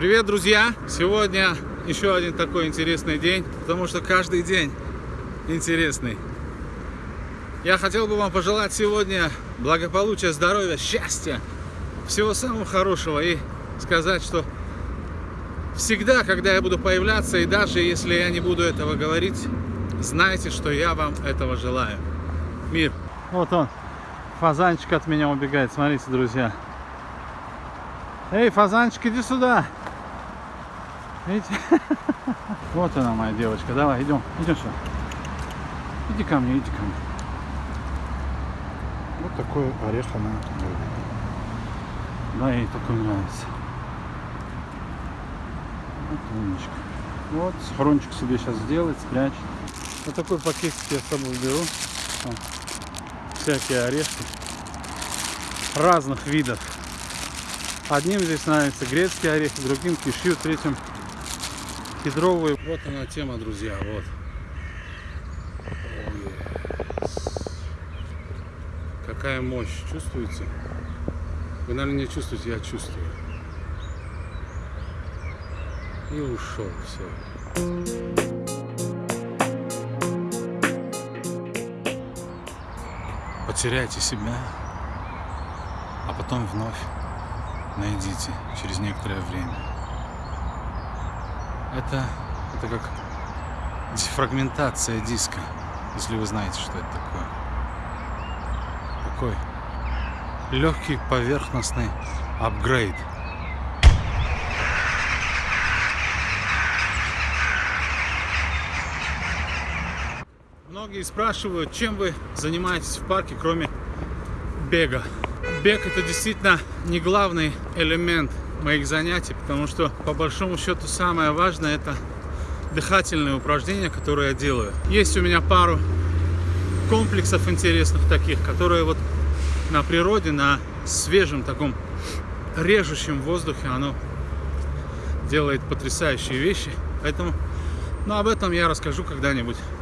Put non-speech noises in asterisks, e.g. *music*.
Привет, друзья! Сегодня еще один такой интересный день, потому что каждый день интересный. Я хотел бы вам пожелать сегодня благополучия, здоровья, счастья, всего самого хорошего и сказать, что всегда, когда я буду появляться, и даже если я не буду этого говорить, знайте, что я вам этого желаю. Мир. Вот он, фазанчик от меня убегает, смотрите, друзья. Эй, фазанчик, иди сюда. Видите? *laughs* Вот она, моя девочка. Давай, идем. Идем сюда. Иди ко мне, иди ко мне. Вот такой орех она любит. Да, ей такой нравится. Вот умничка. Вот, схрончик себе сейчас сделает, спрячет. Вот такой пакетик я с собой беру. Там всякие орешки разных видов. Одним здесь нравится грецкий орех, другим кишью, третьим кедровые. Вот она тема, друзья, вот. Какая мощь, чувствуете? Вы, наверное, не чувствуете, я чувствую. И ушел, все. Потеряйте себя, а потом вновь найдите через некоторое время. Это, это как дефрагментация диска, если вы знаете, что это такое. Такой легкий поверхностный апгрейд. Многие спрашивают, чем вы занимаетесь в парке, кроме бега. Бег это действительно не главный элемент моих занятий, потому что по большому счету самое важное это дыхательные упражнения, которые я делаю. Есть у меня пару комплексов интересных таких, которые вот на природе, на свежем таком режущем воздухе, оно делает потрясающие вещи. Поэтому, ну, об этом я расскажу когда-нибудь.